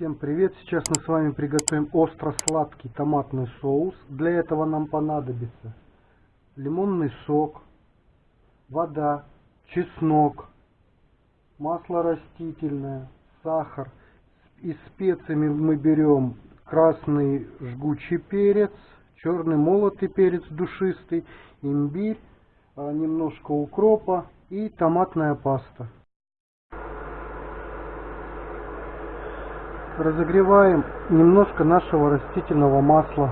Всем привет! Сейчас мы с вами приготовим остро-сладкий томатный соус. Для этого нам понадобится лимонный сок, вода, чеснок, масло растительное, сахар. Из специями мы берем красный жгучий перец, черный молотый перец душистый, имбирь, а, немножко укропа и томатная паста. Разогреваем немножко нашего растительного масла.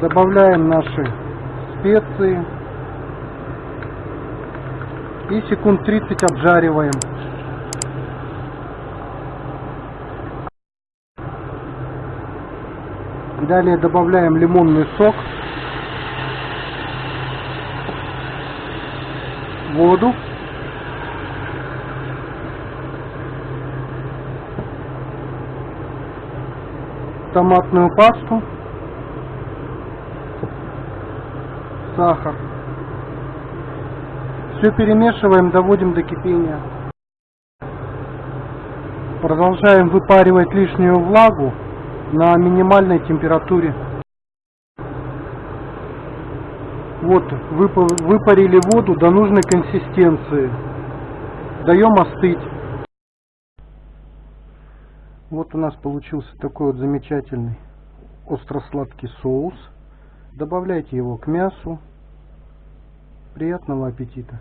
Добавляем наши специи и секунд 30 обжариваем. Далее добавляем лимонный сок, воду, томатную пасту, сахар. Все перемешиваем, доводим до кипения. Продолжаем выпаривать лишнюю влагу на минимальной температуре. Вот, выпарили воду до нужной консистенции. Даем остыть. Вот у нас получился такой вот замечательный остро-сладкий соус. Добавляйте его к мясу. Приятного аппетита!